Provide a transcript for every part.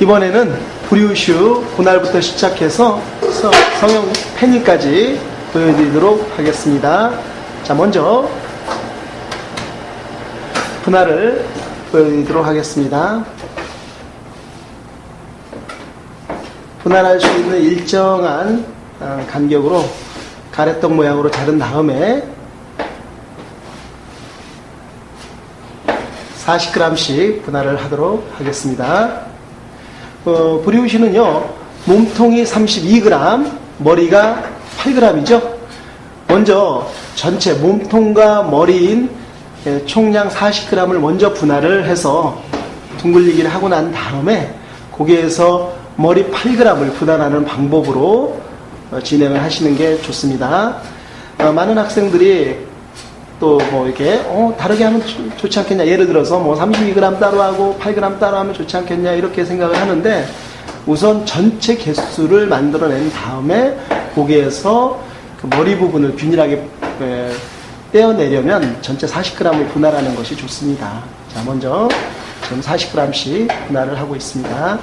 이번에는 브리우슈 분할부터 시작해서 서- 성형 패닝까지 보여드리도록 하겠습니다. 자, 먼저 분할을 보여드리도록 하겠습니다. 분할할 수 있는 일정한 어, 간격으로 가래떡 모양으로 자른 다음에 40g씩 분할을 하도록 하겠습니다. 어, 브리우시는요, 몸통이 32g, 머리가 8g이죠. 먼저 전체 몸통과 머리인 예, 총량 40g을 먼저 분할을 해서 둥글리기를 하고 난 다음에 거기에서 머리 8g을 분할하는 방법으로 어, 진행을 하시는 게 좋습니다. 어, 많은 학생들이 또 뭐 이렇게 어, 다르게 하면 좋- 좋지 않겠냐 예를 들어서 뭐 32g 따로 하고 8g 따로 하면 좋지 않겠냐 이렇게 생각을 하는데 우선 전체 개수를 만들어낸 다음에 거기에서 그 머리 부분을 균일하게 에, 떼어내려면 전체 40g을 분할하는 것이 좋습니다. 자 먼저 지금 40g씩 분할을 하고 있습니다.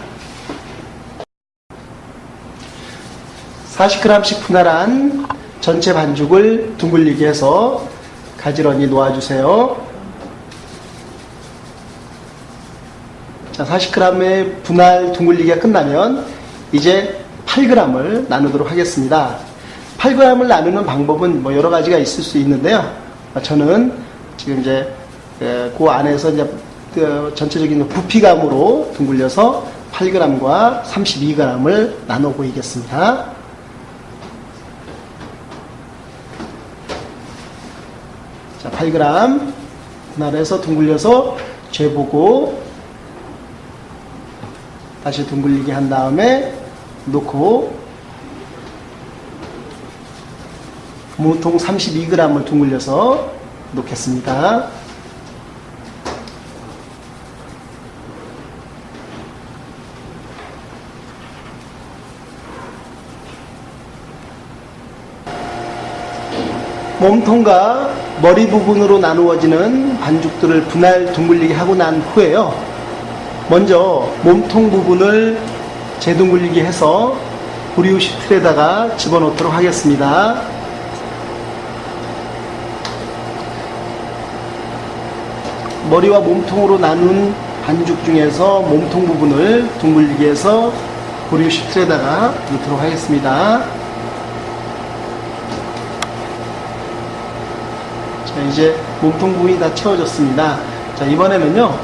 40g씩 분할한 전체 반죽을 둥글리게 해서 가지런히 놓아주세요. 자, 40g의 분할 둥글리기가 끝나면 이제 8g을 나누도록 하겠습니다. 8g을 나누는 방법은 뭐 여러 가지가 있을 수 있는데요. 저는 지금 이제 에, 그 안에서 이제 그 전체적인 부피감으로 둥글려서 8g과 32g을 나눠 보이겠습니다. 자, 8g 분할해서 둥글려서 재보고 다시 둥글리게 한 다음에 놓고 몸통 32g을 둥글려서 놓겠습니다. 몸통과 머리 부분으로 나누어지는 반죽들을 분할 둥글리게 하고 난 후에요. 먼저 몸통 부분을 재둥글리게 해서 브리우시 틀에다가 집어넣도록 하겠습니다. 머리와 몸통으로 나눈 반죽 중에서 몸통 부분을 둥글리게 해서 브리우시 틀에다가 넣도록 하겠습니다. 자, 이제 몸통 부분이 다 채워졌습니다. 자, 이번에는요,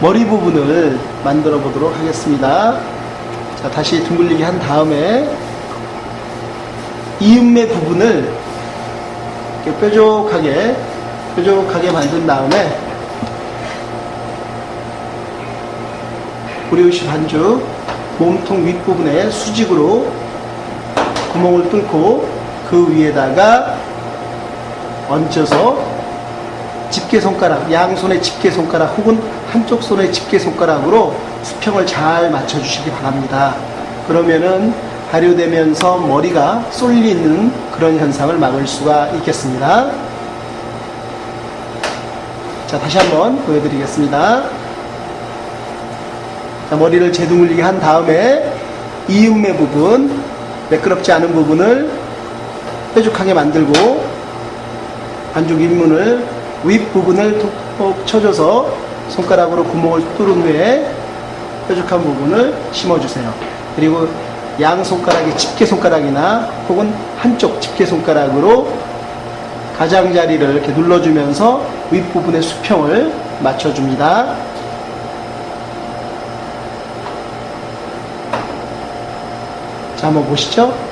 머리 부분을 만들어 보도록 하겠습니다. 자, 다시 둥글리게 한 다음에, 이음매 부분을 이렇게 뾰족하게, 뾰족하게 만든 다음에, 브리오시 반죽, 몸통 윗부분에 수직으로 구멍을 뚫고 그 위에다가 얹혀서 집게 손가락, 양손의 집게 손가락 혹은 한쪽 손의 집게 손가락으로 수평을 잘 맞춰주시기 바랍니다. 그러면은 발효되면서 머리가 쏠리는 그런 현상을 막을 수가 있겠습니다. 자, 다시 한번 보여드리겠습니다. 자, 머리를 재둥글리게 한 다음에 이음매 부분, 매끄럽지 않은 부분을 뾰족하게 만들고 반죽 입문을 윗부분을 톡톡 쳐줘서 손가락으로 구멍을 뚫은 후에 뾰족한 부분을 심어주세요. 그리고 양 손가락의 집게 손가락이나 혹은 한쪽 집게 손가락으로 가장자리를 이렇게 눌러주면서 윗부분의 수평을 맞춰줍니다. 자, 한번 보시죠.